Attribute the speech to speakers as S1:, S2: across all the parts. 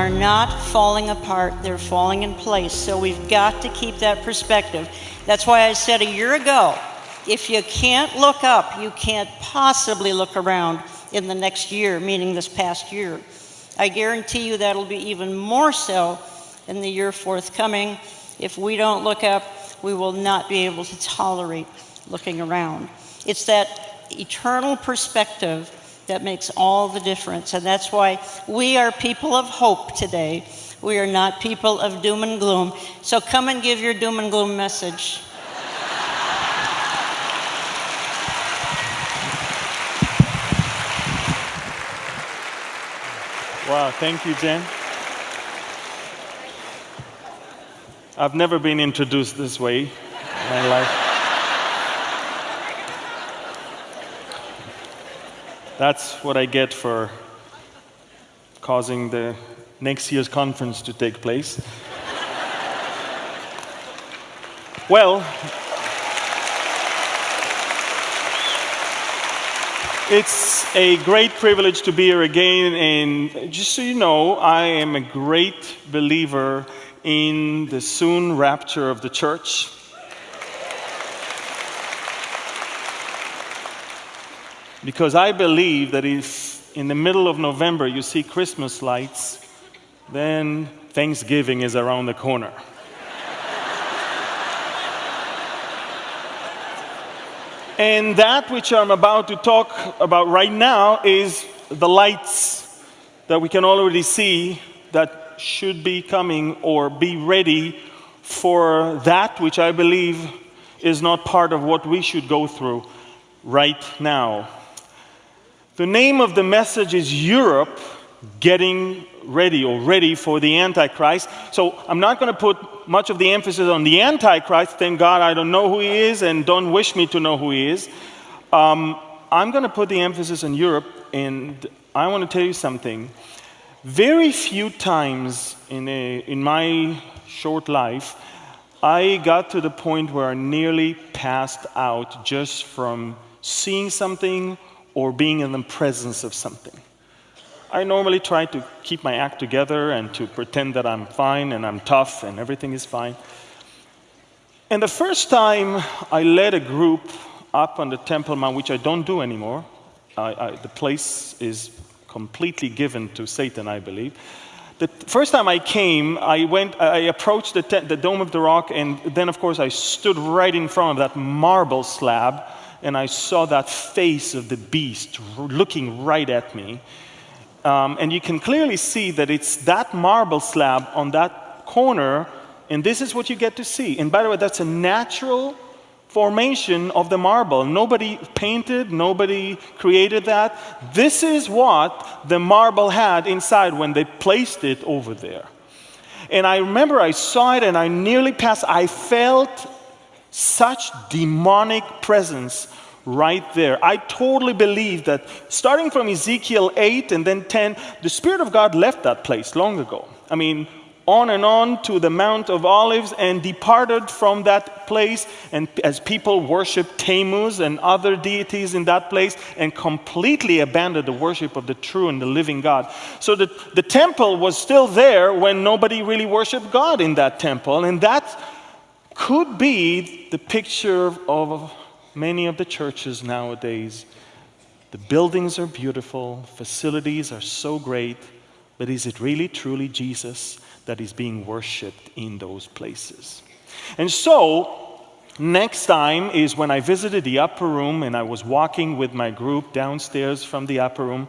S1: are not falling apart, they're falling in place. So we've got to keep that perspective. That's why I said a year ago if you can't look up, you can't possibly look around in the next year, meaning this past year. I guarantee you that'll be even more so in the year forthcoming. If we don't look up, we will not be able to tolerate looking around. It's that eternal perspective that makes all the difference. And that's why we are people of hope today. We are not people of doom and gloom. So come and give your doom and gloom message.
S2: Wow, thank you, Jen. I've never been introduced this way in my life. That's what I get for causing the next year's conference to take place. well, It's a great privilege to be here again. And just so you know, I am a great believer in the soon rapture of the church. Because I believe that if in the middle of November you see Christmas lights, then Thanksgiving is around the corner. And that which I'm about to talk about right now is the lights that we can already see that should be coming or be ready for that which I believe is not part of what we should go through right now. The name of the message is Europe getting ready or ready for the Antichrist. So I'm not going to put much of the emphasis on the Antichrist. Thank God I don't know who he is and don't wish me to know who he is. Um, I'm going to put the emphasis on Europe, and I want to tell you something. Very few times in, a, in my short life, I got to the point where I nearly passed out just from seeing something or being in the presence of something. I normally try to keep my act together and to pretend that I'm fine and I'm tough and everything is fine. And the first time I led a group up on the Temple Mount, which I don't do anymore, I, I, the place is completely given to Satan, I believe. The first time I came, I went, I approached the, the Dome of the Rock, and then, of course, I stood right in front of that marble slab, and I saw that face of the beast looking right at me. Um, and you can clearly see that it's that marble slab on that corner, and this is what you get to see. And by the way, that's a natural formation of the marble. Nobody painted, nobody created that. This is what the marble had inside when they placed it over there. And I remember I saw it and I nearly passed. I felt such demonic presence right there. I totally believe that starting from Ezekiel 8 and then 10, the Spirit of God left that place long ago. I mean, on and on to the Mount of Olives and departed from that place. And as people worshiped Tammuz and other deities in that place and completely abandoned the worship of the true and the living God. So the, the temple was still there when nobody really worshiped God in that temple. And that could be the picture of many of the churches nowadays. The buildings are beautiful, facilities are so great, but is it really truly Jesus that is being worshiped in those places? And so, next time is when I visited the upper room and I was walking with my group downstairs from the upper room.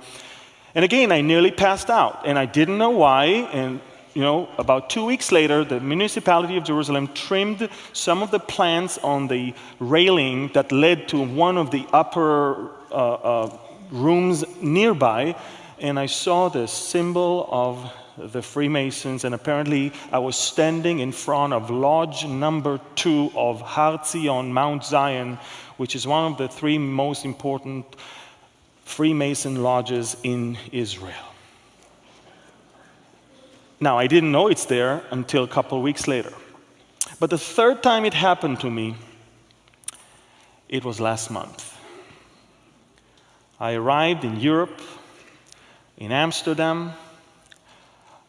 S2: And again, I nearly passed out, and I didn't know why. And you know, about two weeks later, the municipality of Jerusalem trimmed some of the plants on the railing that led to one of the upper uh, uh, rooms nearby, and I saw the symbol of the Freemasons, and apparently I was standing in front of lodge number two of Har Zion, Mount Zion, which is one of the three most important Freemason lodges in Israel. Now, I didn't know it's there until a couple weeks later. But the third time it happened to me, it was last month. I arrived in Europe, in Amsterdam,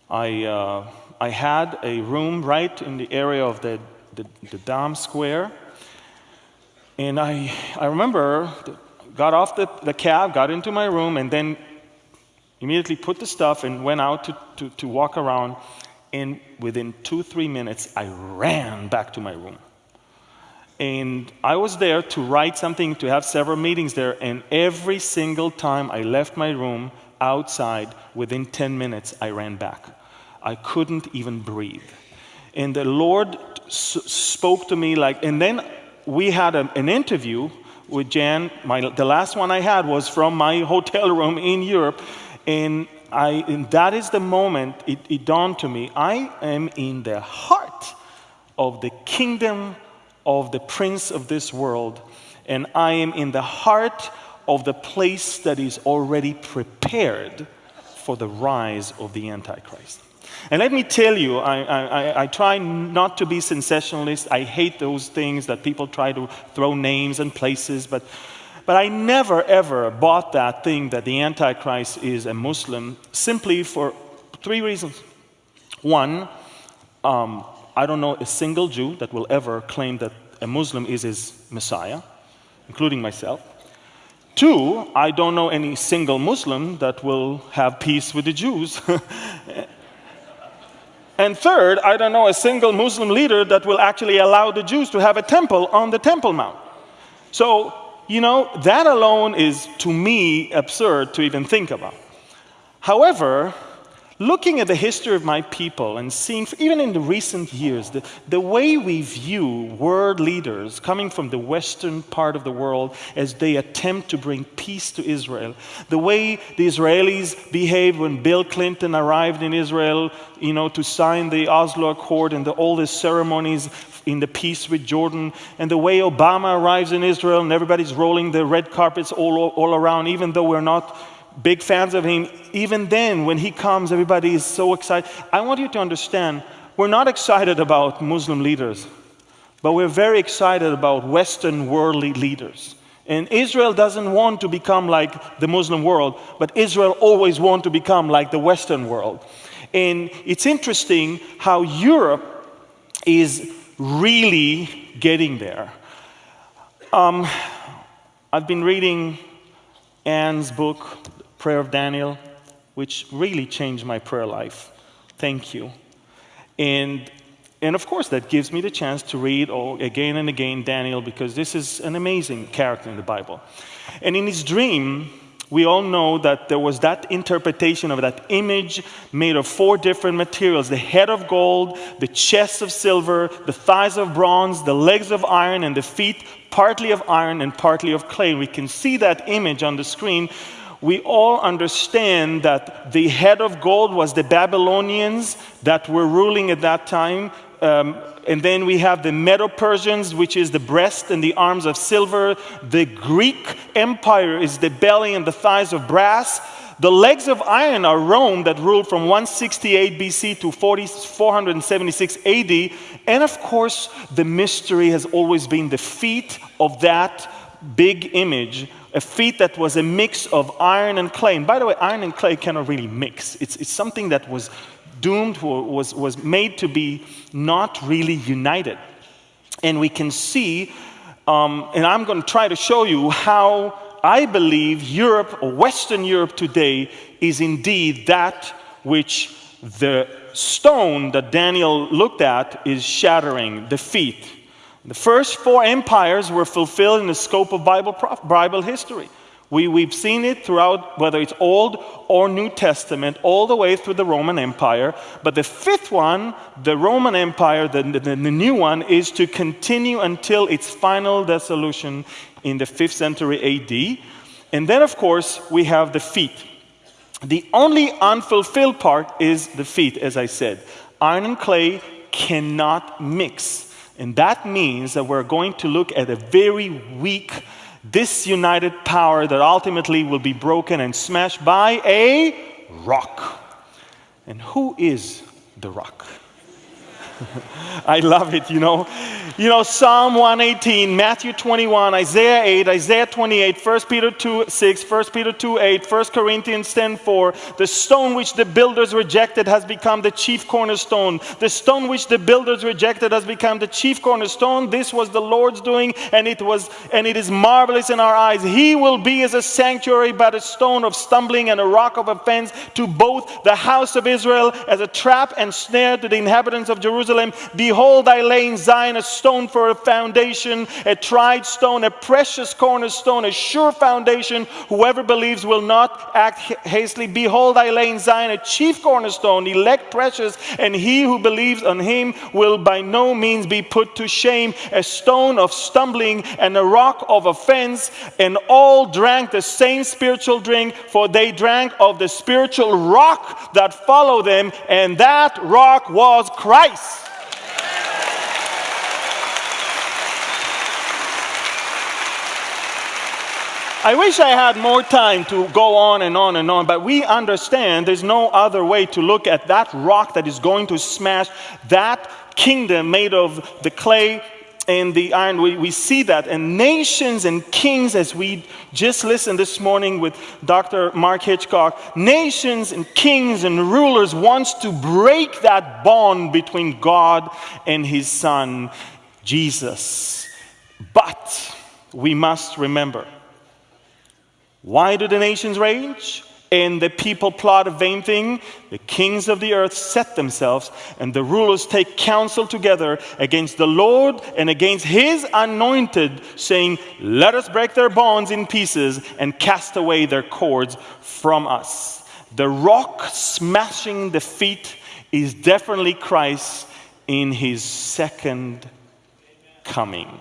S2: I, uh, I had a room right in the area of the, the, the Dam Square. And I, I remember, got off the, the cab, got into my room, and then immediately put the stuff and went out to, to, to walk around. And within two, three minutes, I ran back to my room. And I was there to write something, to have several meetings there. And every single time I left my room outside, within 10 minutes, I ran back. I couldn't even breathe. And the Lord spoke to me like, and then we had a, an interview with Jan. My, the last one I had was from my hotel room in Europe. And, I, and that is the moment it, it dawned to me I am in the heart of the kingdom of the prince of this world, and I am in the heart of the place that is already prepared for the rise of the Antichrist. And let me tell you, I, I, I, try not to be sensationalist. I hate those things that people try to throw names and places, but, but I never ever bought that thing that the Antichrist is a Muslim simply for three reasons. One, um, I don't know a single Jew that will ever claim that a Muslim is his Messiah, including myself. Two, I don't know any single Muslim that will have peace with the Jews. and third, I don't know a single Muslim leader that will actually allow the Jews to have a temple on the Temple Mount. So, you know, that alone is to me absurd to even think about. However, looking at the history of my people and seeing, even in the recent years, the, the way we view world leaders coming from the western part of the world as they attempt to bring peace to Israel, the way the Israelis behaved when Bill Clinton arrived in Israel, you know, to sign the Oslo Accord and the, all the ceremonies in the peace with Jordan, and the way Obama arrives in Israel and everybody's rolling the red carpets all, all around, even though we're not big fans of him. Even then, when he comes, everybody is so excited. I want you to understand we're not excited about Muslim leaders, but we're very excited about Western worldly leaders. And Israel doesn't want to become like the Muslim world, but Israel always wants to become like the Western world. And it's interesting how Europe is really getting there. Um, I've been reading Anne's book, prayer of Daniel, which really changed my prayer life. Thank you. And, and of course, that gives me the chance to read all, again and again Daniel because this is an amazing character in the Bible. And in his dream, we all know that there was that interpretation of that image made of four different materials the head of gold, the chest of silver, the thighs of bronze, the legs of iron, and the feet partly of iron and partly of clay. We can see that image on the screen we all understand that the head of gold was the Babylonians that were ruling at that time. Um, and then we have the Medo Persians, which is the breast and the arms of silver. The Greek Empire is the belly and the thighs of brass. The legs of iron are Rome that ruled from 168 BC to 40, 476 AD. And of course, the mystery has always been the feet of that big image a feet that was a mix of iron and clay. And by the way, iron and clay cannot really mix. It's, it's something that was doomed, was, was made to be not really united. And we can see, um, and I'm going to try to show you how I believe Europe, or Western Europe today, is indeed that which the stone that Daniel looked at is shattering, defeat. The first four empires were fulfilled in the scope of Bible, Bible history. We, we've seen it throughout, whether it's Old or New Testament, all the way through the Roman Empire. But the fifth one, the Roman Empire, the, the, the new one, is to continue until its final dissolution in the 5th century AD. And then, of course, we have the feet. The only unfulfilled part is the feet, as I said. Iron and clay cannot mix. And that means that we're going to look at a very weak, disunited power that ultimately will be broken and smashed by a rock. And who is the rock? I love it, you know. You know, Psalm 118, Matthew 21, Isaiah 8, Isaiah 28, 1 Peter 2, 6, 1 Peter 2, 8, 1 Corinthians 10, 4. The stone which the builders rejected has become the chief cornerstone. The stone which the builders rejected has become the chief cornerstone. This was the Lord's doing, and it was and it is marvelous in our eyes. He will be as a sanctuary, but a stone of stumbling and a rock of offense to both the house of Israel, as a trap and snare to the inhabitants of Jerusalem. Behold, I lay in Zion a stone for a foundation, a tried stone, a precious cornerstone, a sure foundation. Whoever believes will not act hastily. Behold, I lay in Zion a chief cornerstone, elect precious, and he who believes on him will by no means be put to shame. A stone of stumbling and a rock of offense, and all drank the same spiritual drink, for they drank of the spiritual rock that followed them, and that rock was Christ. I wish I had more time to go on and on and on, but we understand there's no other way to look at that rock that is going to smash that kingdom made of the clay and the iron. We, we see that. And nations and kings, as we just listened this morning with Dr. Mark Hitchcock, nations and kings and rulers wants to break that bond between God and his son, Jesus. But we must remember why do the nations rage? And the people plot a vain thing. The kings of the earth set themselves, and the rulers take counsel together against the Lord and against his anointed, saying, Let us break their bonds in pieces and cast away their cords from us. The rock smashing the feet is definitely Christ in his second coming.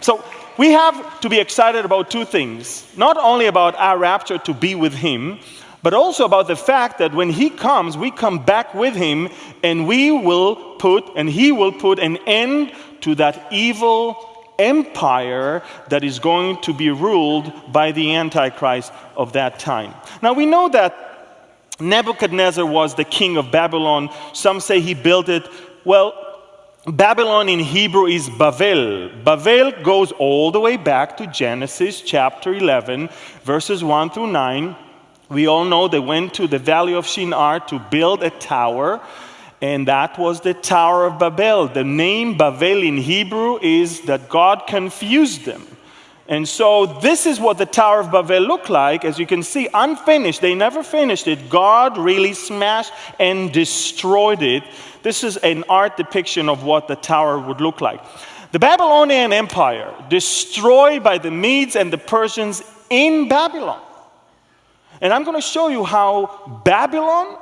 S2: So, we have to be excited about two things not only about our rapture to be with Him, but also about the fact that when He comes, we come back with Him and we will put, and He will put an end to that evil empire that is going to be ruled by the Antichrist of that time. Now we know that Nebuchadnezzar was the king of Babylon. Some say he built it. Well, Babylon in Hebrew is Bavel. Bavel goes all the way back to Genesis chapter 11, verses 1 through 9. We all know they went to the valley of Shinar to build a tower, and that was the Tower of Babel. The name Bavel in Hebrew is that God confused them. And so, this is what the Tower of Babel looked like. As you can see, unfinished. They never finished it. God really smashed and destroyed it. This is an art depiction of what the tower would look like. The Babylonian Empire, destroyed by the Medes and the Persians in Babylon. And I'm going to show you how Babylon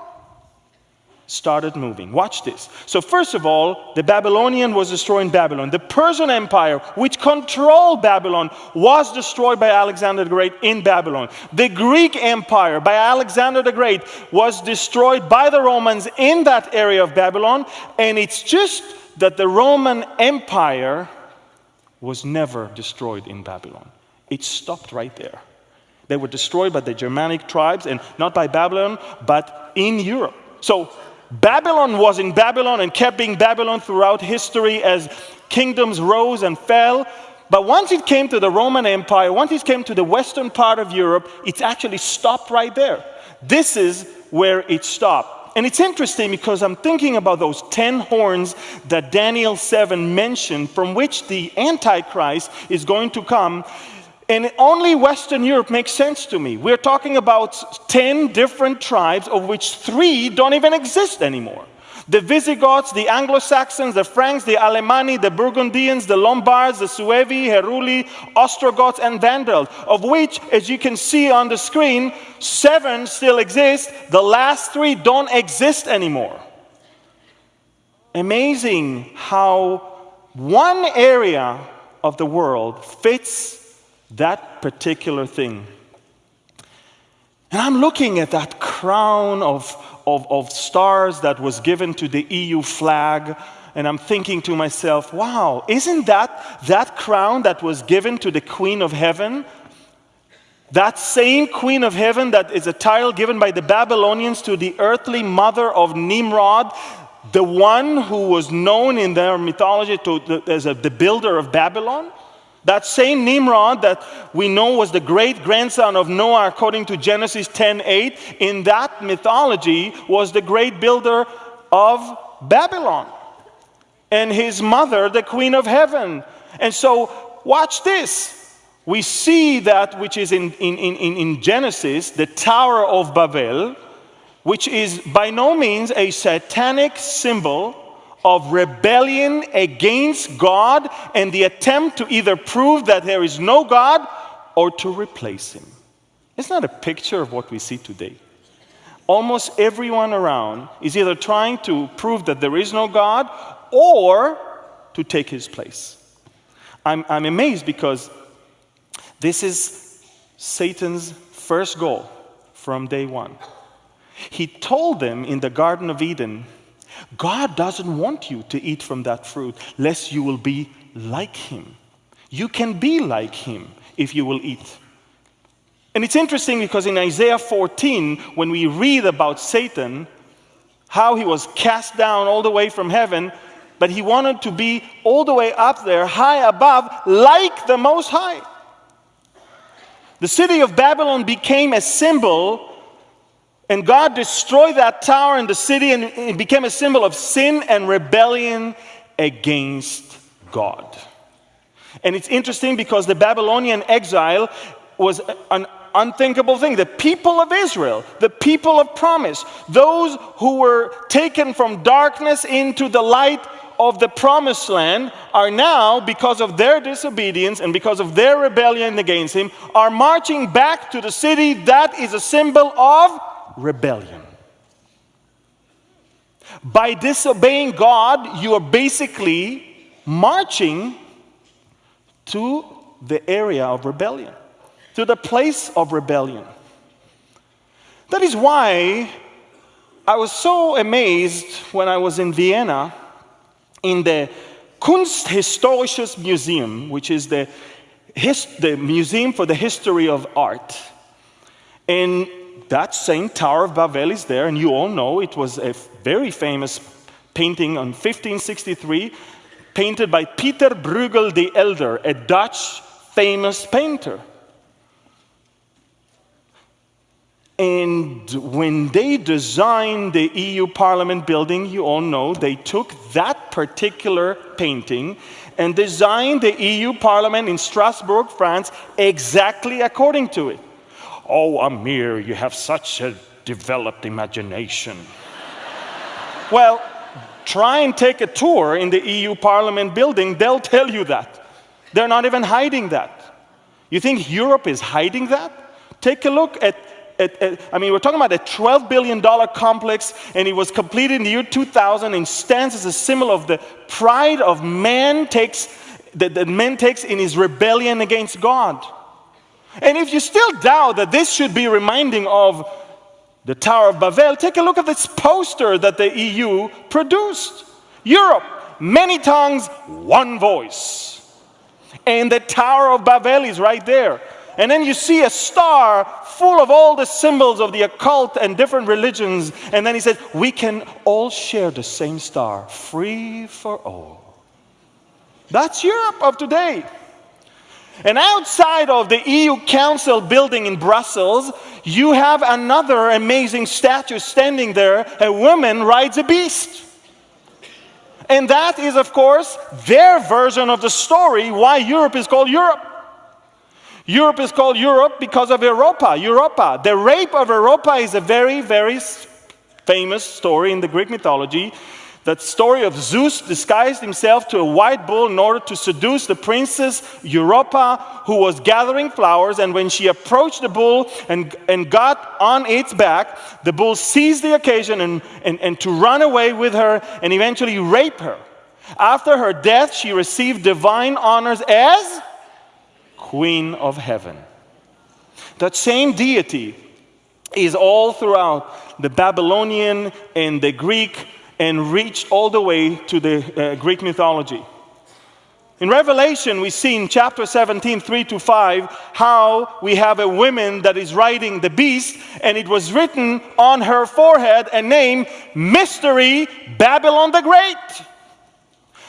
S2: started moving. Watch this. So, first of all, the Babylonian was destroying Babylon. The Persian Empire, which controlled Babylon, was destroyed by Alexander the Great in Babylon. The Greek Empire by Alexander the Great was destroyed by the Romans in that area of Babylon. And it's just that the Roman Empire was never destroyed in Babylon, it stopped right there. They were destroyed by the Germanic tribes and not by Babylon, but in Europe. So Babylon was in Babylon and kept being Babylon throughout history as kingdoms rose and fell. But once it came to the Roman Empire, once it came to the western part of Europe, it actually stopped right there. This is where it stopped. And it's interesting because I'm thinking about those 10 horns that Daniel 7 mentioned, from which the Antichrist is going to come. And only Western Europe makes sense to me. We're talking about 10 different tribes, of which three don't even exist anymore. The Visigoths, the Anglo Saxons, the Franks, the Alemanni, the Burgundians, the Lombards, the Suevi, Heruli, Ostrogoths, and Vandals, of which, as you can see on the screen, seven still exist. The last three don't exist anymore. Amazing how one area of the world fits that particular thing. And I'm looking at that crown of, of, of, stars that was given to the EU flag, and I'm thinking to myself, wow, isn't that that crown that was given to the Queen of Heaven? That same Queen of Heaven that is a title given by the Babylonians to the earthly mother of Nimrod, the one who was known in their mythology to, as a, the builder of Babylon, that same Nimrod that we know was the great grandson of Noah according to Genesis 10:8, in that mythology was the great builder of Babylon. And his mother, the queen of heaven. And so watch this. We see that which is in, in, in, in Genesis, the Tower of Babel, which is by no means a satanic symbol of rebellion against God and the attempt to either prove that there is no God or to replace Him. It's not a picture of what we see today. Almost everyone around is either trying to prove that there is no God or to take His place. I'm, I'm amazed because this is Satan's first goal from day one. He told them in the Garden of Eden God doesn't want you to eat from that fruit, lest you will be like him. You can be like him if you will eat. And it's interesting because in Isaiah 14, when we read about Satan, how he was cast down all the way from heaven, but he wanted to be all the way up there, high above, like the Most High. The city of Babylon became a symbol and God destroyed that tower and the city, and it became a symbol of sin and rebellion against God. And it's interesting because the Babylonian exile was an unthinkable thing. The people of Israel, the people of promise, those who were taken from darkness into the light of the promised land are now, because of their disobedience and because of their rebellion against Him, are marching back to the city that is a symbol of rebellion. By disobeying God, you are basically marching to the area of rebellion, to the place of rebellion. That is why I was so amazed when I was in Vienna in the Kunsthistorisches Museum, which is the, the museum for the history of art. And that same Tower of Babel is there, and you all know it was a very famous painting on 1563, painted by Peter Bruegel the Elder, a Dutch famous painter. And when they designed the EU Parliament building, you all know, they took that particular painting and designed the EU Parliament in Strasbourg, France, exactly according to it. Oh, Amir, you have such a developed imagination. well, try and take a tour in the EU Parliament building, they'll tell you that. They're not even hiding that. You think Europe is hiding that? Take a look at, at, at, I mean, we're talking about a $12 billion complex, and it was completed in the year 2000 and stands as a symbol of the pride of man takes, that, that man takes in his rebellion against God. And if you still doubt that this should be reminding of the Tower of Babel, take a look at this poster that the EU produced. Europe, many tongues, one voice. And the Tower of Babel is right there. And then you see a star full of all the symbols of the occult and different religions. And then he says, We can all share the same star, free for all. That's Europe of today. And outside of the EU Council building in Brussels, you have another amazing statue standing there. A woman rides a beast. And that is, of course, their version of the story why Europe is called Europe. Europe is called Europe because of Europa, Europa. The rape of Europa is a very, very famous story in the Greek mythology that story of Zeus disguised himself to a white bull in order to seduce the princess Europa, who was gathering flowers. And when she approached the bull and, and got on its back, the bull seized the occasion and, and, and to run away with her and eventually rape her. After her death, she received divine honors as Queen of Heaven. That same deity is all throughout the Babylonian and the Greek and reached all the way to the uh, Greek mythology. In Revelation, we see in chapter 17, 3 to 5, how we have a woman that is riding the beast, and it was written on her forehead a name, Mystery Babylon the Great.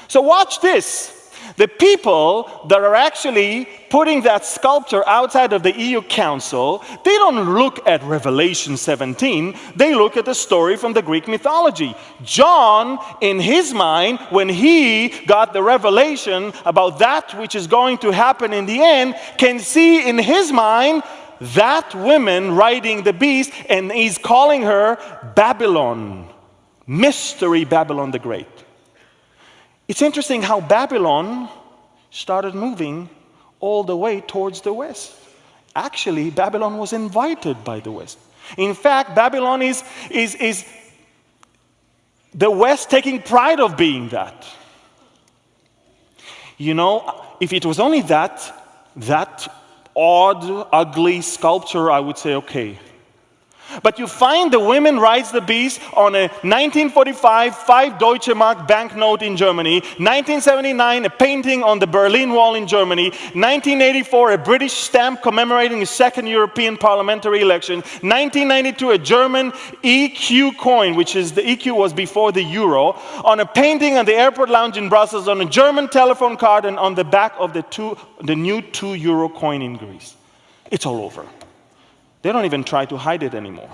S2: So, watch this. The people that are actually putting that sculpture outside of the EU Council, they don't look at Revelation 17, they look at the story from the Greek mythology. John, in his mind, when he got the revelation about that which is going to happen in the end, can see in his mind that woman riding the beast, and he's calling her Babylon, Mystery Babylon the Great. It's interesting how Babylon started moving all the way towards the west. Actually, Babylon was invited by the west. In fact, Babylon is, is, is the west taking pride of being that. You know, if it was only that, that odd, ugly sculpture, I would say, okay, but you find the women rides the beast on a 1945 5 Deutsche Mark banknote in Germany, 1979 a painting on the Berlin Wall in Germany, 1984 a British stamp commemorating the second European parliamentary election, 1992 a German ECU coin, which is the ECU was before the euro, on a painting on the airport lounge in Brussels, on a German telephone card, and on the back of the, two, the new 2 euro coin in Greece. It's all over. They don't even try to hide it anymore.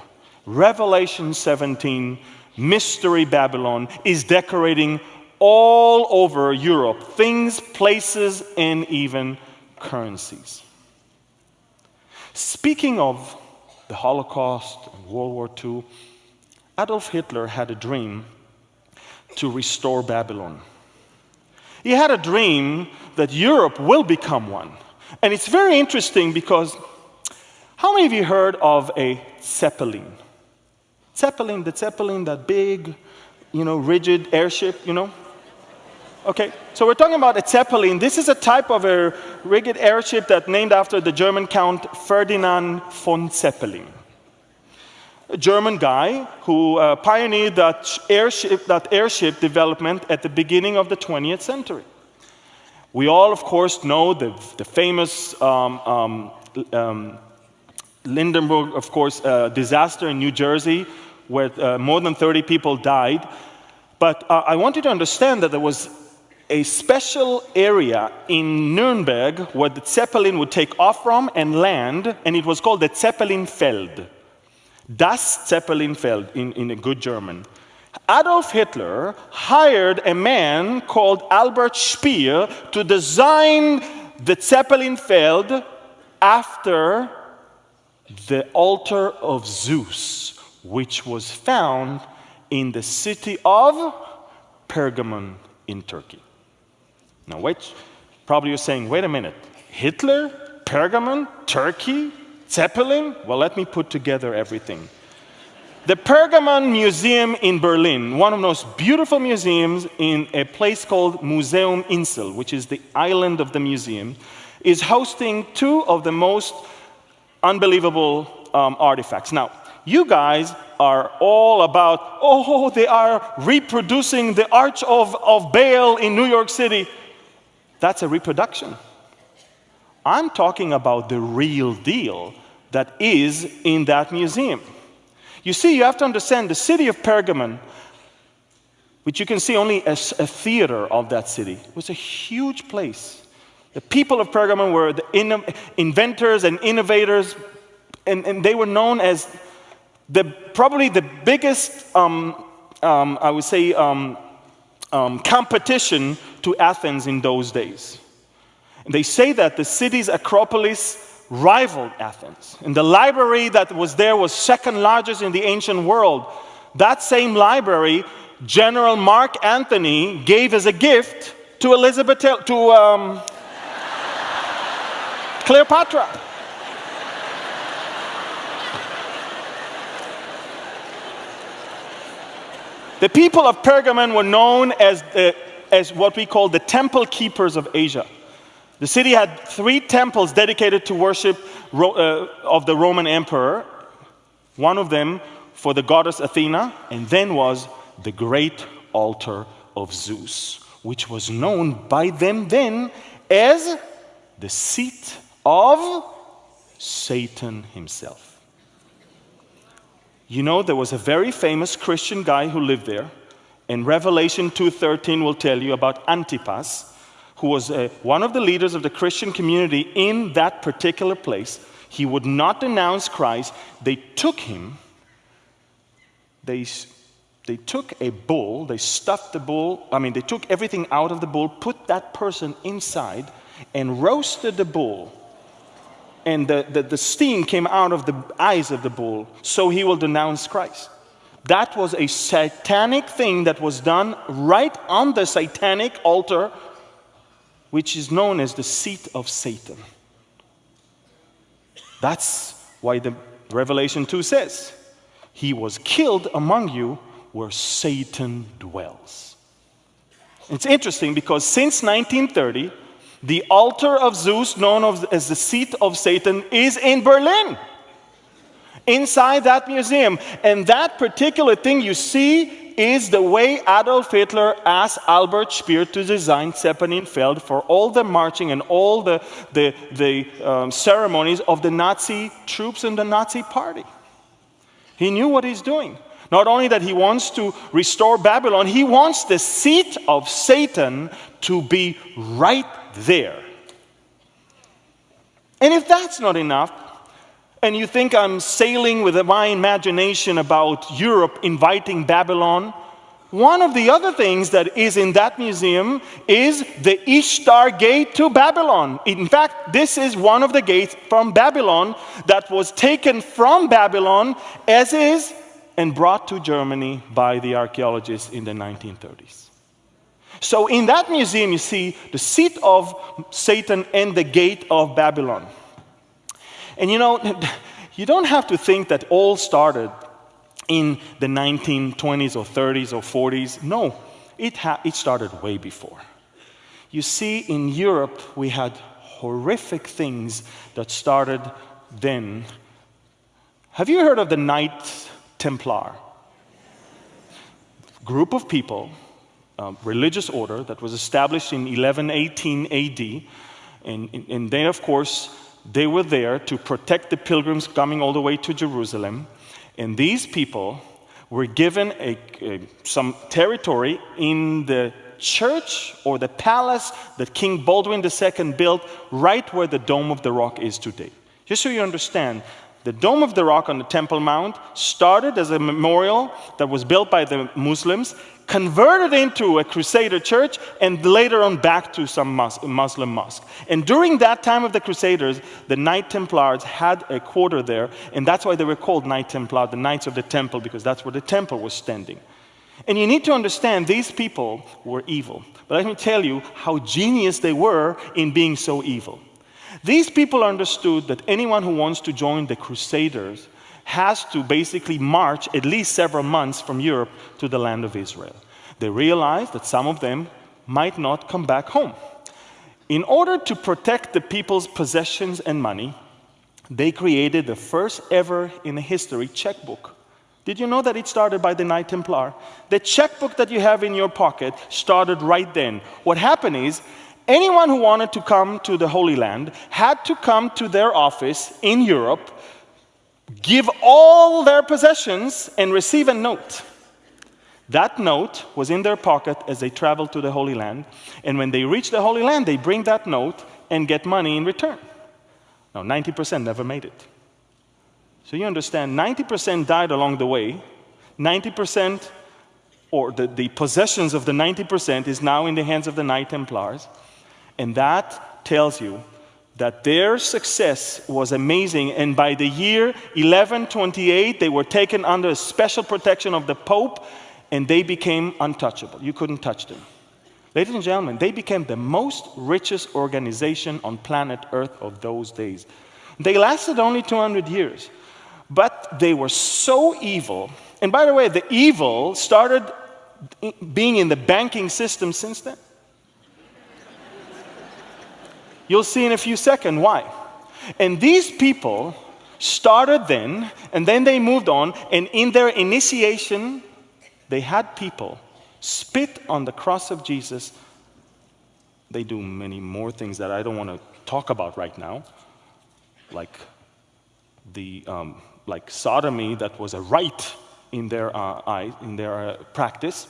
S2: Revelation 17, Mystery Babylon, is decorating all over Europe things, places, and even currencies. Speaking of the Holocaust and World War II, Adolf Hitler had a dream to restore Babylon. He had a dream that Europe will become one. And it's very interesting because how many of you heard of a Zeppelin? Zeppelin, the Zeppelin, that big, you know, rigid airship, you know? Okay, so we're talking about a Zeppelin. This is a type of a rigid airship that named after the German Count Ferdinand von Zeppelin. A German guy who uh, pioneered that airship, that airship development at the beginning of the 20th century. We all, of course, know the, the famous um, um, um, Hindenburg, of course, uh, disaster in New Jersey where uh, more than 30 people died. But uh, I want you to understand that there was a special area in Nuremberg where the Zeppelin would take off from and land, and it was called the Zeppelinfeld. Das Zeppelinfeld in, in a good German. Adolf Hitler hired a man called Albert Speer to design the Zeppelinfeld after the altar of Zeus, which was found in the city of Pergamon in Turkey. Now, wait, probably you're saying, wait a minute, Hitler, Pergamon, Turkey, Zeppelin? Well, let me put together everything. The Pergamon Museum in Berlin, one of the most beautiful museums in a place called Museum Insel, which is the island of the museum, is hosting two of the most unbelievable um, artifacts. Now, you guys are all about, oh, they are reproducing the Arch of, of Baal in New York City. That's a reproduction. I'm talking about the real deal that is in that museum. You see, you have to understand the city of Pergamon, which you can see only as a theater of that city, was a huge place. The people of Pergamon were the in inventors and innovators, and, and, they were known as the, probably the biggest, um, um, I would say, um, um competition to Athens in those days. And they say that the city's Acropolis rivaled Athens. And the library that was there was second largest in the ancient world. That same library, General Mark Antony gave as a gift to Elizabeth, to um, Cleopatra. The people of Pergamon were known as, the, as what we call the temple keepers of Asia. The city had three temples dedicated to worship uh, of the Roman emperor. One of them for the goddess Athena, and then was the great altar of Zeus, which was known by them then as the seat of Satan himself. You know, there was a very famous Christian guy who lived there, and Revelation 2:13 will tell you about Antipas, who was a, one of the leaders of the Christian community in that particular place. He would not denounce Christ. They took him, they, they took a bull, they stuffed the bull, I mean, they took everything out of the bull, put that person inside, and roasted the bull. And the, the, the steam came out of the eyes of the bull, so he will denounce Christ. That was a satanic thing that was done right on the satanic altar, which is known as the seat of Satan. That's why the Revelation 2 says, He was killed among you where Satan dwells. It's interesting because since 1930, the altar of Zeus, known as the seat of Satan, is in Berlin. Inside that museum. And that particular thing you see is the way Adolf Hitler asked Albert Speer to design Zeppelinfeld for all the marching and all the, the, the um, ceremonies of the Nazi troops and the Nazi party. He knew what he's doing. Not only that he wants to restore Babylon, he wants the seat of Satan to be right there. And if that's not enough, and you think I'm sailing with my imagination about Europe inviting Babylon, one of the other things that is in that museum is the Ishtar Gate to Babylon. In fact, this is one of the gates from Babylon that was taken from Babylon as is and brought to Germany by the archaeologists in the 1930s. So, in that museum, you see the seat of Satan and the gate of Babylon. And you know, you don't have to think that all started in the 1920s or 30s or 40s. No, it, it started way before. You see, in Europe, we had horrific things that started then. Have you heard of the Knight Templar? Group of people, Um, religious order that was established in 1118 AD, and, and they, of course, they were there to protect the pilgrims coming all the way to Jerusalem. And these people were given a, a, some territory in the church or the palace that King Baldwin II built right where the Dome of the Rock is today. Just so you understand, the Dome of the Rock on the Temple Mount started as a memorial that was built by the Muslims, converted into a Crusader church, and later on back to some Muslim mosque. And during that time of the Crusaders, the Knight Templars had a quarter there, and that's why they were called Knight Templar, the Knights of the Temple, because that's where the temple was standing. And you need to understand these people were evil. But let me tell you how genius they were in being so evil. These people understood that anyone who wants to join the Crusaders has to basically march at least several months from Europe to the land of Israel. They realized that some of them might not come back home. In order to protect the people's possessions and money, they created the first ever in history checkbook. Did you know that it started by the Knight Templar? The checkbook that you have in your pocket started right then. What happened is, anyone who wanted to come to the Holy Land had to come to their office in Europe give all their possessions and receive a note. That note was in their pocket as they traveled to the Holy Land. And when they reach the Holy Land, they bring that note and get money in return. Now, 90% never made it. So you understand, 90% died along the way. 90%, or the, the possessions of the 90%, is now in the hands of the Knight Templars. And that tells you that their success was amazing. And by the year 1128, they were taken under special protection of the Pope and they became untouchable. You couldn't touch them. Ladies and gentlemen, they became the most richest organization on planet Earth of those days. They lasted only 200 years, but they were so evil. And by the way, the evil started being in the banking system since then. You'll see in a few seconds why. And these people started then, and then they moved on, and in their initiation, they had people spit on the cross of Jesus they do many more things that I don't want to talk about right now, like the um, like sodomy that was a right in their uh, eye, in their uh, practice,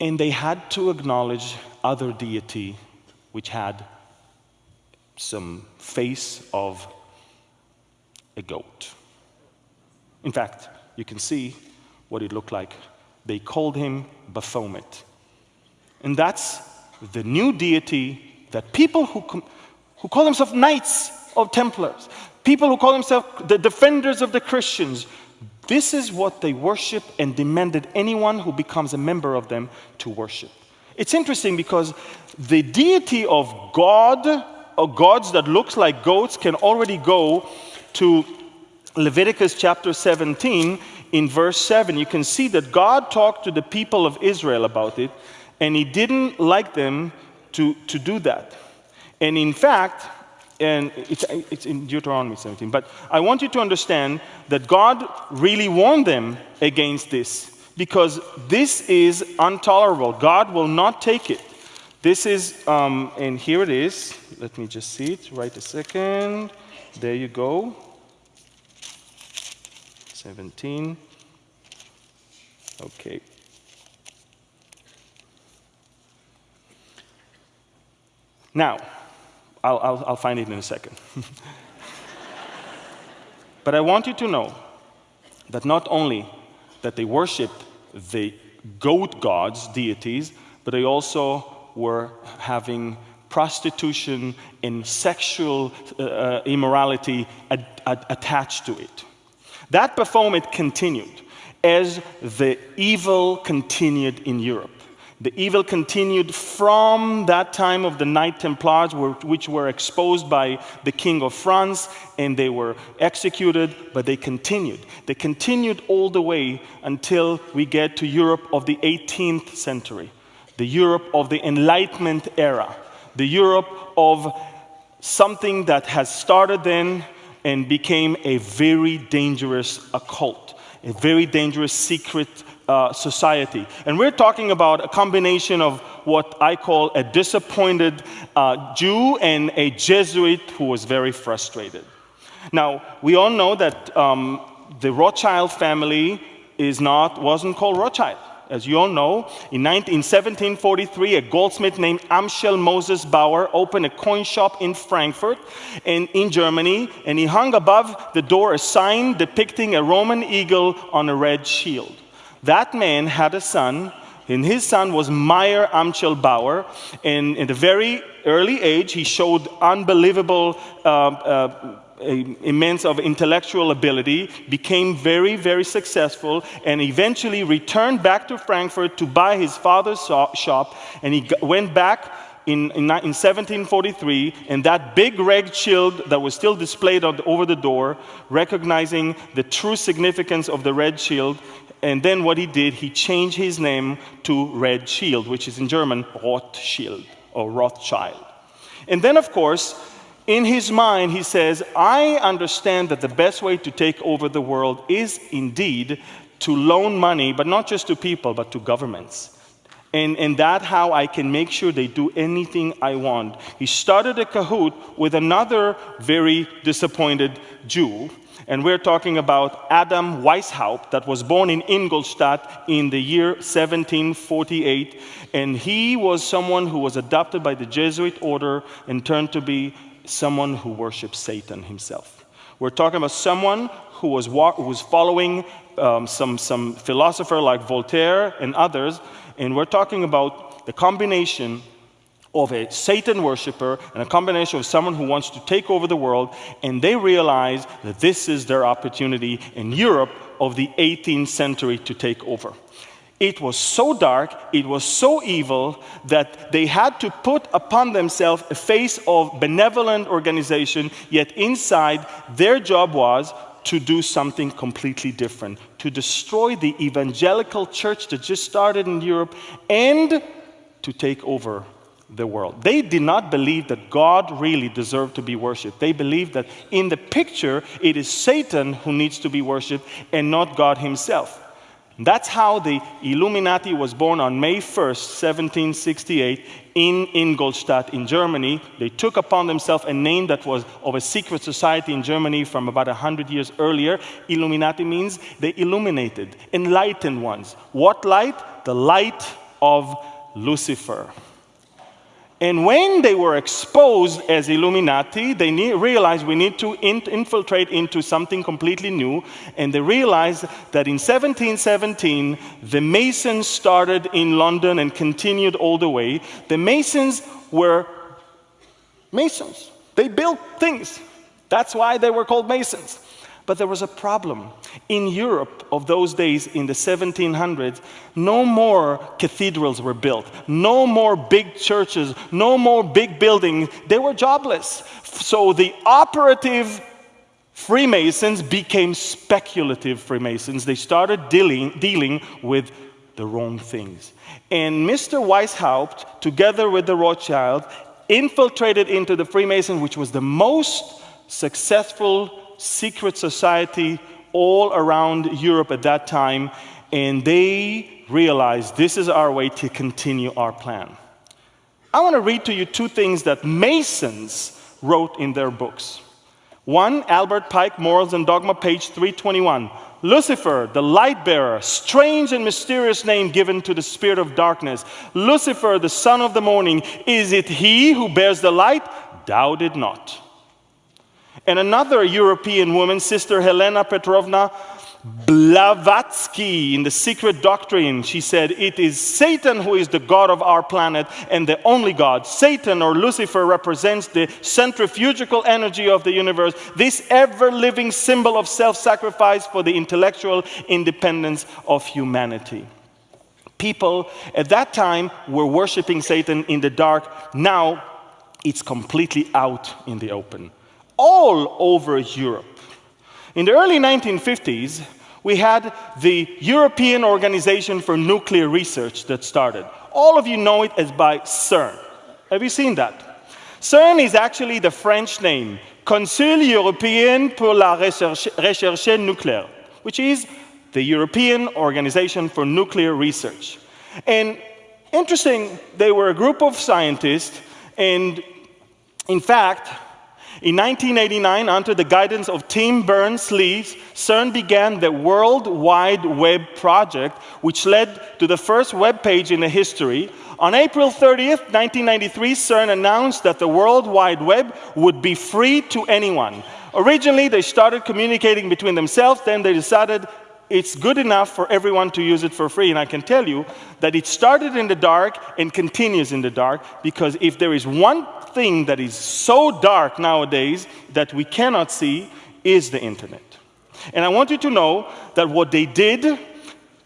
S2: and they had to acknowledge other deity which had some face of a goat. In fact, you can see what it looked like. They called him Baphomet. And that's the new deity that people who, who call themselves knights of Templars, people who call themselves the defenders of the Christians, this is what they worship and demanded anyone who becomes a member of them to worship. It's interesting because the deity of God, gods that looks like goats, can already go to Leviticus chapter 17 in verse 7. You can see that God talked to the people of Israel about it, and he didn't like them to, to do that. And in fact, and it's, it's in Deuteronomy 17, but I want you to understand that God really warned them against this because this is intolerable. God will not take it. This is, um, and here it is. Let me just see it right a second. There you go. 17. Okay. Now, I'll, I'll, I'll find it in a second. but I want you to know that not only that they worshipped the goat gods, deities, but they also were having prostitution and sexual uh, uh immorality ad- ad- attached to it. That performance continued as the evil continued in Europe. The evil continued from that time of the Knight Templars, which were exposed by the King of France, and they were executed, but they continued. They continued all the way until we get to Europe of the 18th century, the Europe of the Enlightenment era, the Europe of something that has started then and became a very dangerous occult, a very dangerous secret uh, society. And we're talking about a combination of what I call a disappointed uh, Jew and a Jesuit who was very frustrated. Now, we all know that um, the Rothschild family is not, wasn't called Rothschild. As you all know, in, 19, in 1743, a goldsmith named Amschel Moses Bauer opened a coin shop in Frankfurt in Germany, and he hung above the door a sign depicting a Roman eagle on a red shield. That man had a son, and his son was Meyer Amschel Bauer. And in a very early age, he showed unbelievable. Uh, uh, immense of intellectual ability, became very, very successful, and eventually returned back to Frankfurt to buy his father's shop. And he went back in, in, in 1743, and that big red shield that was still displayed on, over the door, recognizing the true significance of the red shield, and then what he did, he changed his name to Red Shield, which is in German Rothschild or Rothschild. And then, of course, in his mind, he says, I understand that the best way to take over the world is indeed to loan money, but not just to people, but to governments. And, and that how I can make sure they do anything I want. He started a cahoot with another very disappointed Jew and we're talking about Adam Weishaupt, that was born in Ingolstadt in the year 1748. And he was someone who was adopted by the Jesuit order and turned to be someone who worships Satan himself. We're talking about someone who was, who was following um, some, some philosopher like Voltaire and others, and we're talking about the combination of a Satan worshiper and a combination of someone who wants to take over the world, and they realize that this is their opportunity in Europe of the 18th century to take over. It was so dark, it was so evil that they had to put upon themselves a face of benevolent organization, yet inside their job was to do something completely different, to destroy the evangelical church that just started in Europe and to take over the world. They did not believe that God really deserved to be worshiped. They believed that in the picture, it is Satan who needs to be worshiped and not God himself. That's how the Illuminati was born on May 1st, 1768, in Ingolstadt in Germany. They took upon themselves a name that was of a secret society in Germany from about 100 years earlier. Illuminati means they illuminated, enlightened ones. What light? The light of Lucifer. And when they were exposed as Illuminati, they realized we need to in, infiltrate into something completely new. And they realized that in 1717, the Masons started in London and continued all the way. The Masons were Masons, they built things. That's why they were called Masons. But there was a problem. In Europe of those days, in the 1700s, no more cathedrals were built, no more big churches, no more big buildings. They were jobless. So the operative Freemasons became speculative Freemasons. They started dealing, dealing with the wrong things. And Mr. Weishaupt, together with the Rothschild, infiltrated into the Freemason, which was the most successful secret society all around Europe at that time, and they realized this is our way to continue our plan. I want to read to you two things that Masons wrote in their books. One, Albert Pike, Morals and Dogma, page 321. Lucifer, the light bearer, strange and mysterious name given to the spirit of darkness. Lucifer, the son of the morning, is it he who bears the light? Doubt it not. And another European woman, Sister Helena Petrovna Blavatsky, in the Secret Doctrine, she said, It is Satan who is the God of our planet and the only God. Satan or Lucifer represents the centrifugal energy of the universe, this ever living symbol of self sacrifice for the intellectual independence of humanity. People at that time were worshiping Satan in the dark. Now it's completely out in the open all over Europe. In the early 1950s, we had the European Organization for Nuclear Research that started. All of you know it as by CERN. Have you seen that? CERN is actually the French name, Conseil Européen pour la Recherche Nucléaire, which is the European Organization for Nuclear Research. And interesting, they were a group of scientists, and in fact, in 1989, under the guidance of Tim Berners-Lee, CERN began the World Wide Web project, which led to the first web page in the history. On April 30th, 1993, CERN announced that the World Wide Web would be free to anyone. Originally, they started communicating between themselves, then they decided it's good enough for everyone to use it for free. And I can tell you that it started in the dark and continues in the dark because if there is one thing that is so dark nowadays that we cannot see is the internet. And I want you to know that what they did,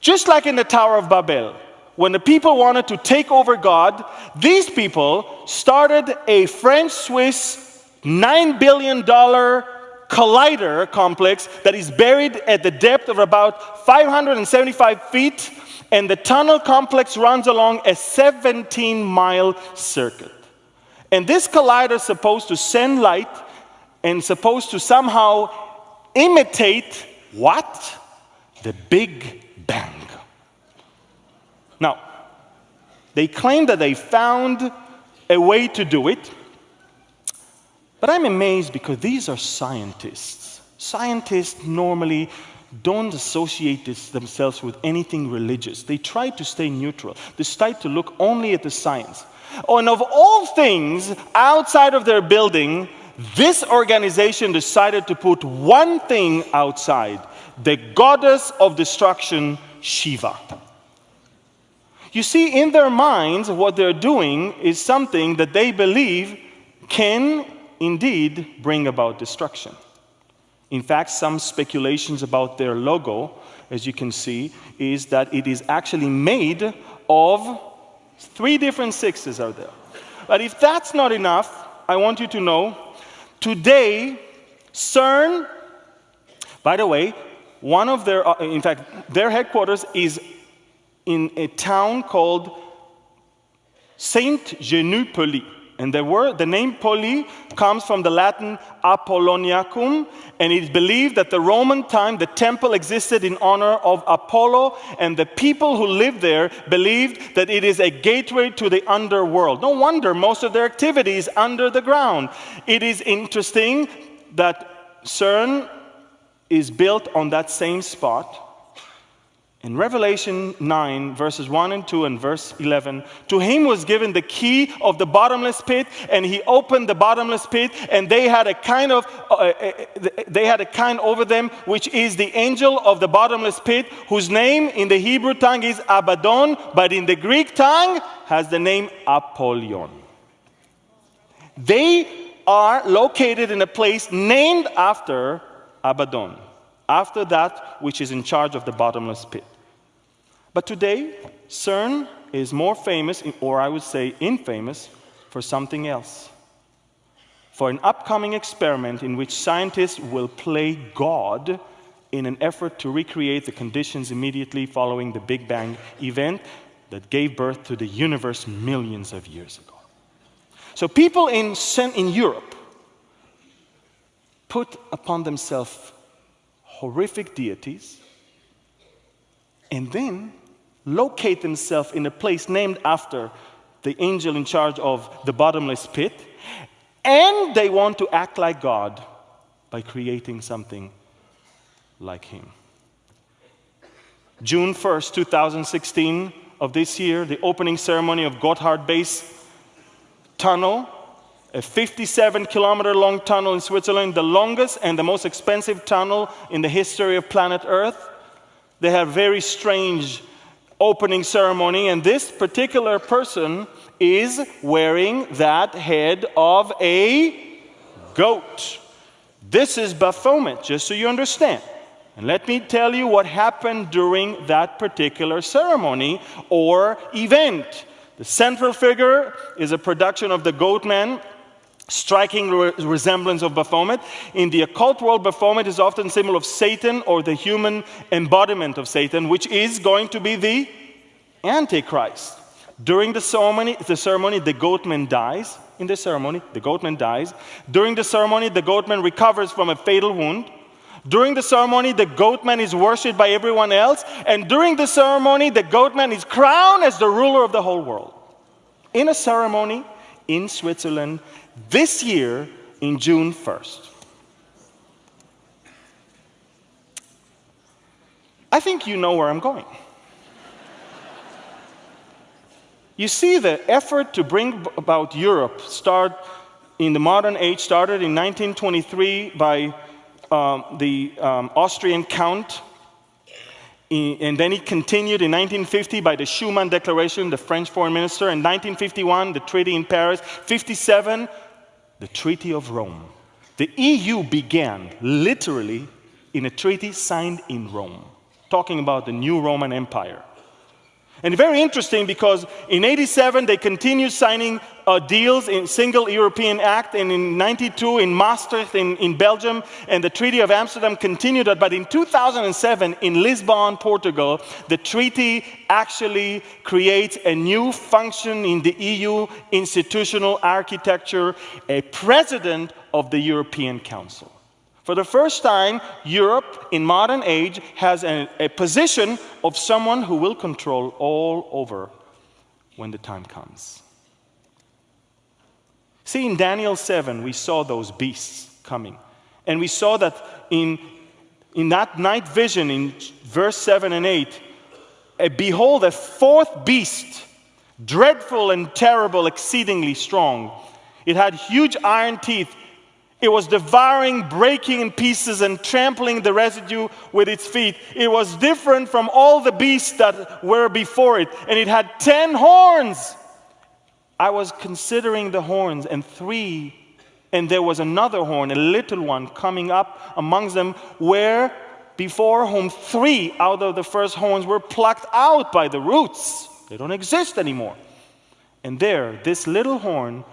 S2: just like in the Tower of Babel, when the people wanted to take over God, these people started a French Swiss $9 billion collider complex that is buried at the depth of about 575 feet, and the tunnel complex runs along a 17 mile circuit. And this collider is supposed to send light and supposed to somehow imitate what? The Big Bang. Now, they claim that they found a way to do it, but I'm amazed because these are scientists. Scientists normally don't associate this, themselves with anything religious. They try to stay neutral. They try to look only at the science. And of all things outside of their building, this organization decided to put one thing outside the goddess of destruction, Shiva. You see, in their minds, what they're doing is something that they believe can indeed bring about destruction. In fact, some speculations about their logo, as you can see, is that it is actually made of Three different sixes are there. But if that's not enough, I want you to know today, CERN, by the way, one of their, uh, in fact, their headquarters is in a town called Saint Genupoli. And the word, the name Pouilly comes from the Latin Apolloniacum, and it is believed that the Roman time the temple existed in honor of Apollo, and the people who lived there believed that it is a gateway to the underworld. No wonder most of their activity is under the ground. It is interesting that CERN is built on that same spot in Revelation 9, verses 1 and 2 and verse 11, to him was given the key of the bottomless pit, and he opened the bottomless pit, and they had a kind of, uh, uh, they had a kind over them, which is the angel of the bottomless pit, whose name in the Hebrew tongue is Abaddon, but in the Greek tongue has the name Apollyon. They are located in a place named after Abaddon, after that which is in charge of the bottomless pit. But today, CERN is more famous, or I would say infamous, for something else. For an upcoming experiment in which scientists will play God in an effort to recreate the conditions immediately following the Big Bang event that gave birth to the universe millions of years ago. So people in, in Europe put upon themselves horrific deities and then locate themselves in a place named after the angel in charge of the bottomless pit, and they want to act like God by creating something like Him. June 1st, 2016 of this year, the opening ceremony of Gotthard Base Tunnel, a 57 kilometer long tunnel in Switzerland, the longest and the most expensive tunnel in the history of planet Earth. They have very strange opening ceremony, and this particular person is wearing that head of a goat. This is Baphomet, just so you understand. And let me tell you what happened during that particular ceremony or event. The central figure is a production of the goat man striking re resemblance of Baphomet. In the occult world, Baphomet is often symbol of Satan or the human embodiment of Satan, which is going to be the Antichrist. During the ceremony, the ceremony, the goatman dies. In the ceremony, the goatman dies. During the ceremony, the goatman recovers from a fatal wound. During the ceremony, the goatman is worshipped by everyone else. And during the ceremony, the goatman is crowned as the ruler of the whole world. In a ceremony in Switzerland, this year in June 1st. I think you know where I'm going. You see, the effort to bring about Europe start in the modern age started in 1923 by um, the um, Austrian Count, and then it continued in 1950 by the Schuman Declaration, the French foreign minister, in 1951, the Treaty in Paris, 57, the Treaty of Rome. The EU began literally in a treaty signed in Rome, talking about the new Roman Empire. And very interesting because in 87 they continued signing uh, deals in single European Act and in 92 in Maastricht in, in Belgium and the Treaty of Amsterdam continued that. But in 2007 in Lisbon, Portugal, the treaty actually creates a new function in the EU institutional architecture, a president of the European Council. For the first time, Europe in modern age has a, a, position of someone who will control all over when the time comes. See, in Daniel 7, we saw those beasts coming. And we saw that in, in that night vision, in verse 7 and 8, a, behold, a fourth beast, dreadful and terrible, exceedingly strong. It had huge iron teeth it was devouring, breaking in pieces, and trampling the residue with its feet. It was different from all the beasts that were before it, and it had ten horns. I was considering the horns, and three, and there was another horn, a little one, coming up amongst them, where before whom three out of the first horns were plucked out by the roots. They don't exist anymore. And there, this little horn,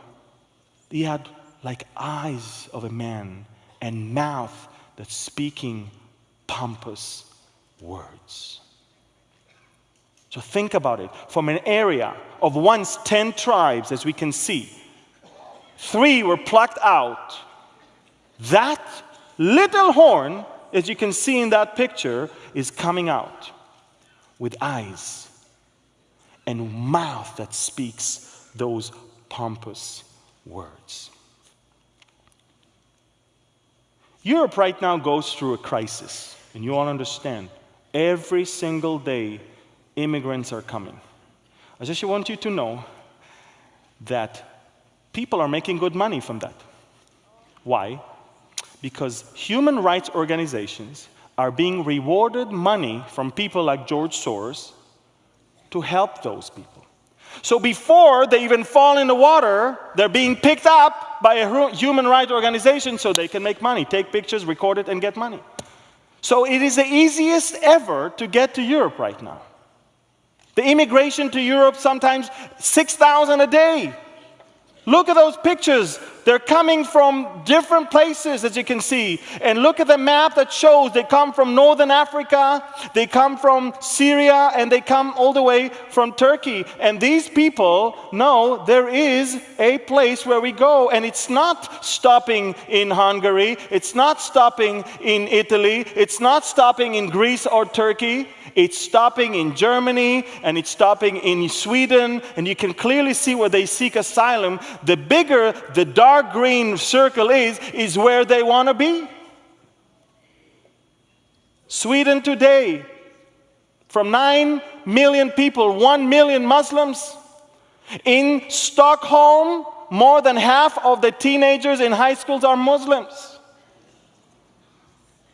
S2: he had like eyes of a man and mouth that's speaking pompous words. So think about it. From an area of once 10 tribes, as we can see, three were plucked out. That little horn, as you can see in that picture, is coming out with eyes and mouth that speaks those pompous words. Europe right now goes through a crisis, and you all understand. Every single day, immigrants are coming. I just want you to know that people are making good money from that. Why? Because human rights organizations are being rewarded money from people like George Soros to help those people. So before they even fall in the water, they're being picked up by a human rights organization so they can make money, take pictures, record it, and get money. So it is the easiest ever to get to Europe right now. The immigration to Europe sometimes 6,000 a day. Look at those pictures. They're coming from different places, as you can see. And look at the map that shows they come from northern Africa, they come from Syria, and they come all the way from Turkey. And these people know there is a place where we go. And it's not stopping in Hungary, it's not stopping in Italy, it's not stopping in Greece or Turkey. It's stopping in Germany and it's stopping in Sweden, and you can clearly see where they seek asylum. The bigger the dark green circle is, is where they want to be. Sweden today, from 9 million people, 1 million Muslims. In Stockholm, more than half of the teenagers in high schools are Muslims.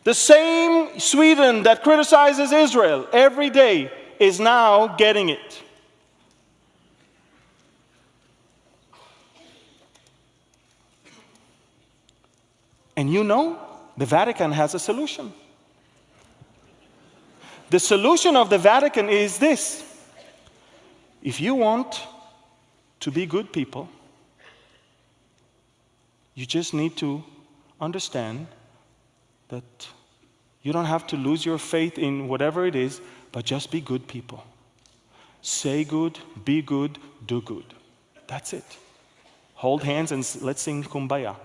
S2: The same Sweden that criticizes Israel every day is now getting it. And you know, the Vatican has a solution. The solution of the Vatican is this if you want to be good people, you just need to understand that you don't have to lose your faith in whatever it is, but just be good people. Say good, be good, do good. That's it. Hold hands and let's sing Kumbaya.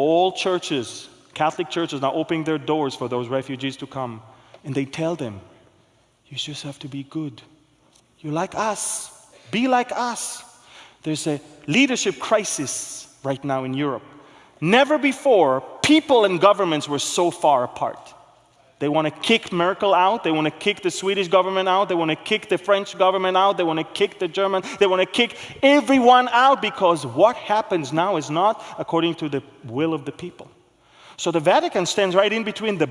S2: All churches, Catholic churches, now opening their doors for those refugees to come. And they tell them, you just have to be good. You're like us. Be like us. There's a leadership crisis right now in Europe. Never before, people and governments were so far apart. They want to kick Merkel out. They want to kick the Swedish government out. They want to kick the French government out. They want to kick the German. They want to kick everyone out because what happens now is not according to the will of the people. So the Vatican stands right in between the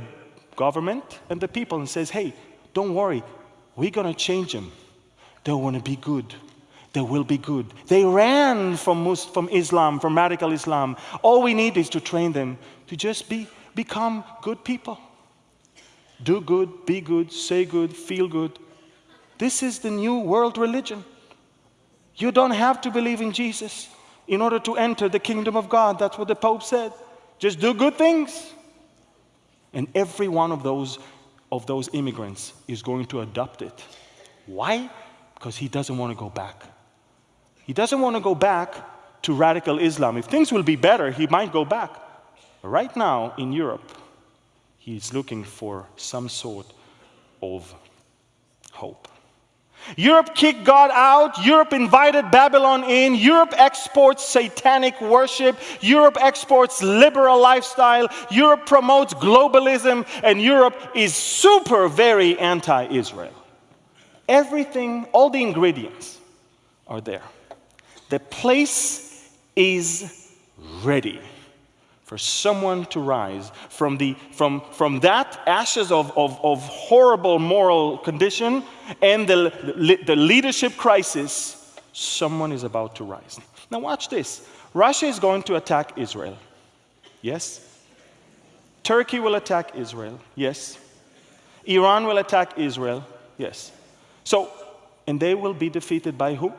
S2: government and the people and says, hey, don't worry, we're going to change them. They want to be good they will be good. They ran from, from Islam, from radical Islam. All we need is to train them to just be, become good people. Do good, be good, say good, feel good. This is the new world religion. You don't have to believe in Jesus in order to enter the kingdom of God. That's what the Pope said. Just do good things. And every one of those, of those immigrants is going to adopt it. Why? Because he doesn't want to go back. He doesn't want to go back to radical Islam. If things will be better, he might go back. Right now in Europe, he's looking for some sort of hope. Europe kicked God out. Europe invited Babylon in. Europe exports satanic worship. Europe exports liberal lifestyle. Europe promotes globalism. And Europe is super, very anti Israel. Everything, all the ingredients are there. The place is ready for someone to rise from, the, from, from that ashes of, of, of horrible moral condition and the, the leadership crisis. Someone is about to rise. Now, watch this Russia is going to attack Israel. Yes? Turkey will attack Israel. Yes. Iran will attack Israel. Yes. So, and they will be defeated by who?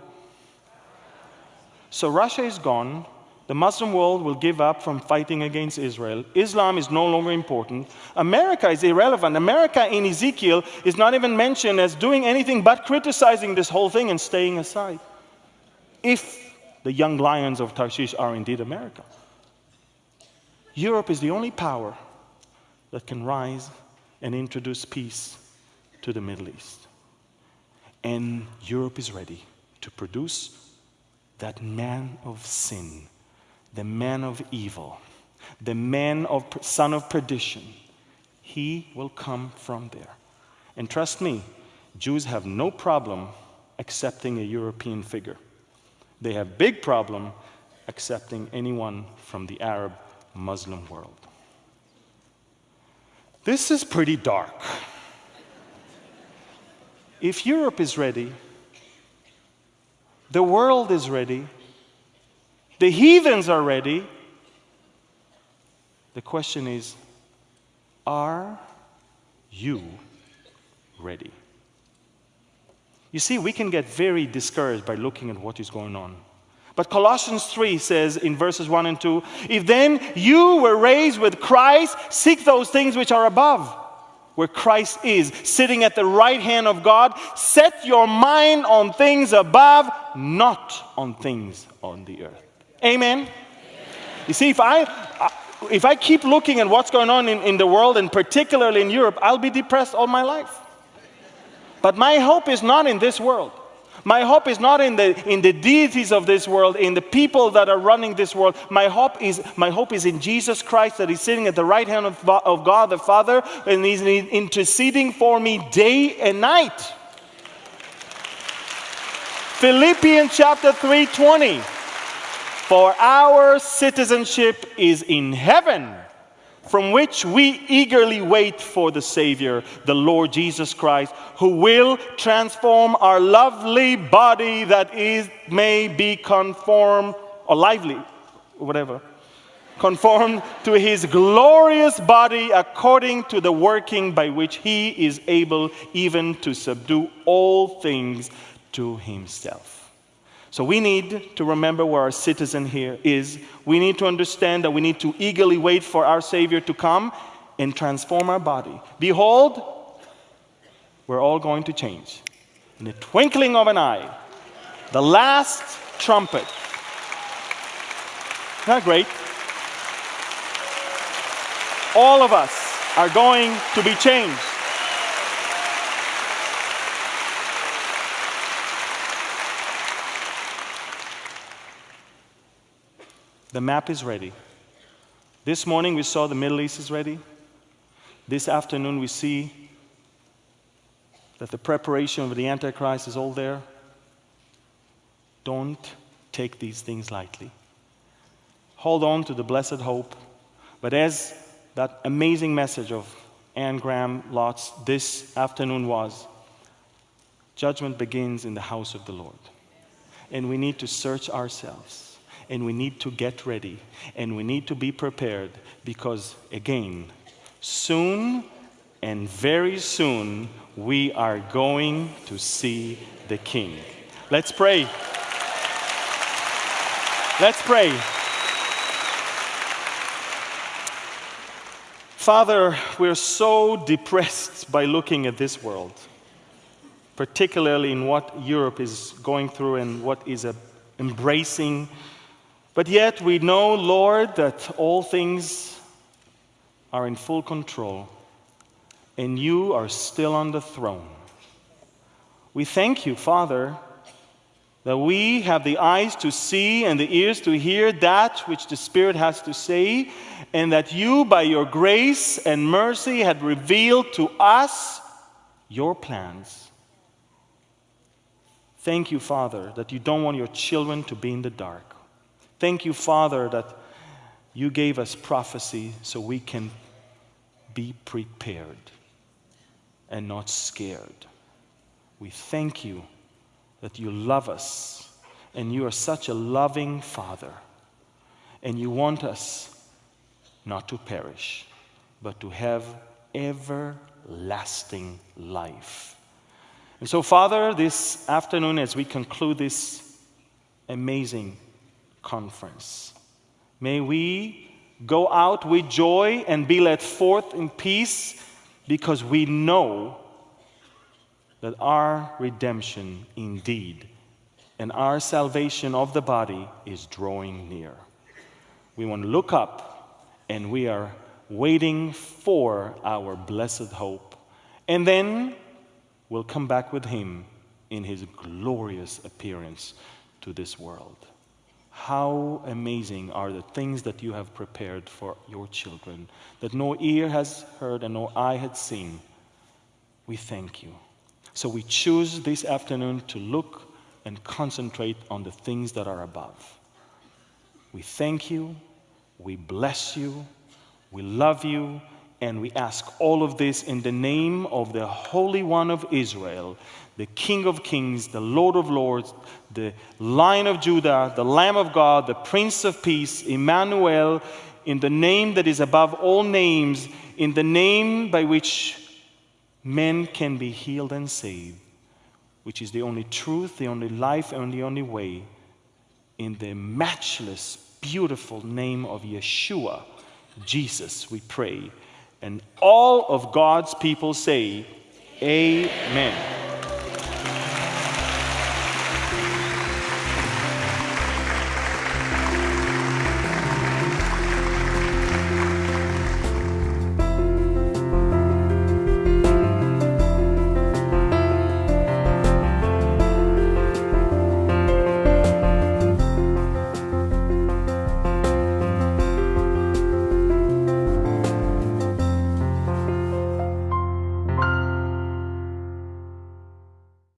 S2: So Russia is gone. The Muslim world will give up from fighting against Israel. Islam is no longer important. America is irrelevant. America in Ezekiel is not even mentioned as doing anything but criticizing this whole thing and staying aside. If the young lions of Tarshish are indeed America. Europe is the only power that can rise and introduce peace to the Middle East. And Europe is ready to produce that man of sin, the man of evil, the man of son of perdition. He will come from there. And trust me, Jews have no problem accepting a European figure. They have big problem accepting anyone from the Arab Muslim world. This is pretty dark. If Europe is ready, the world is ready, the heathens are ready, the question is are you ready? You see, we can get very discouraged by looking at what is going on. But Colossians 3 says in verses 1 and 2 If then you were raised with Christ, seek those things which are above, where Christ is, sitting at the right hand of God. Set your mind on things above, not on things on the earth. Amen? Amen. You see, if I, if I keep looking at what's going on in, in the world, and particularly in Europe, I'll be depressed all my life. But my hope is not in this world. My hope is not in the, in the deities of this world, in the people that are running this world. My hope is, my hope is in Jesus Christ that is sitting at the right hand of, of God the Father and He's interceding for me day and night. Philippians chapter 3:20 For our citizenship is in heaven from which we eagerly wait for the Savior, the Lord Jesus Christ, who will transform our lovely body that is may be conformed or lively, whatever, conformed to his glorious body according to the working by which he is able even to subdue all things to himself. So we need to remember where our citizen here is. We need to understand that we need to eagerly wait for our Savior to come and transform our body. Behold, we're all going to change. In the twinkling of an eye, the last trumpet. Not great. All of us are going to be changed. The map is ready. This morning we saw the Middle East is ready. This afternoon we see that the preparation of the Antichrist is all there. Don't take these things lightly. Hold on to the blessed hope. But as that amazing message of Anne Graham Lotz this afternoon was, judgment begins in the house of the Lord. And we need to search ourselves and we need to get ready and we need to be prepared because, again, soon and very soon we are going to see the King. Let's pray. Let's pray. Father, we're so depressed by looking at this world, particularly in what Europe is going through and what is embracing but yet we know, Lord, that all things are in full control and you are still on the throne. We thank you, Father, that we have the eyes to see and the ears to hear that which the Spirit has to say, and that you, by your grace and mercy, had revealed to us your plans. Thank you, Father, that you don't want your children to be in the dark. Thank you, Father, that you gave us prophecy so we can be prepared and not scared. We thank you that you love us and you are such a loving Father and you want us not to perish, but to have everlasting life. And so, Father, this afternoon, as we conclude this amazing conference. May we go out with joy and be led forth in peace because we know that our redemption indeed and our salvation of the body is drawing near. We want to look up and we are waiting for our blessed hope. And then we'll come back with him in his glorious appearance to this world. How amazing are the things that you have prepared for your children that no ear has heard and no eye had seen. We thank you. So we choose this afternoon to look and concentrate on the things that are above. We thank you, we bless you, we love you, and we ask all of this in the name of the Holy One of Israel, the King of Kings, the Lord of Lords, the Lion of Judah, the Lamb of God, the Prince of Peace, Emmanuel, in the name that is above all names, in the name by which men can be healed and saved, which is the only truth, the only life, and the only way, in the matchless, beautiful name of Yeshua, Jesus, we pray. And all of God's people say, Amen.